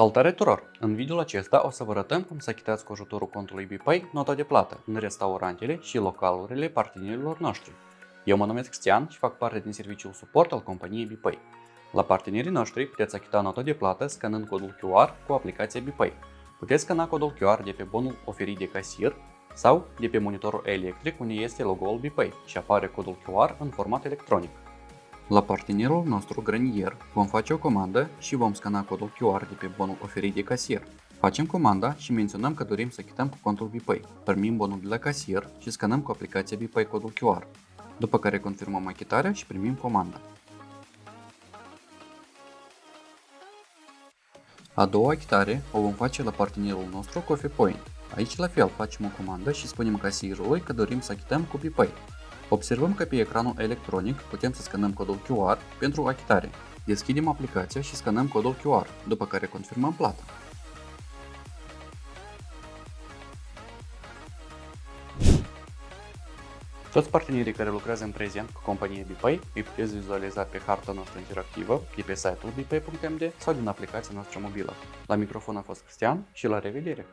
Salutare tuturor! În videoul acesta o să vă arătăm cum să achitați cu ajutorul contului BPay nota de plată în restaurantele și localurile partenerilor noștri. Eu mă numesc Cristian și fac parte din serviciul suport al companiei BPay. La partenerii noștri puteți achita nota de plată scanând codul QR cu aplicația BPay. Puteți scana codul QR de pe bonul oferit de casier sau de pe monitorul electric unde este logo-ul BPay și apare codul QR în format electronic. La partenerul nostru granier vom face o comandă și vom scana codul QR de pe bonul oferit de casier. Facem comanda și menționăm că dorim să achităm cu contul BPay. Primim bonul de la casier și scanăm cu aplicația BPay codul QR. După care confirmăm achitarea și primim comanda. A doua achitare o vom face la partenerul nostru Coffee Point. Aici la fel facem o comandă și spunem casierului că dorim să achităm cu BPay. Observăm că pe ecranul electronic putem să scanăm codul QR pentru achitare. Deschidem aplicația și scanăm codul QR, după care confirmăm plata. Toți partenerii care lucrează în prezent cu compania BPay îi puteți vizualiza pe harta noastră interactivă de pe site-ul bpay.md sau din aplicația noastră mobilă. La microfon a fost Cristian și la revedere!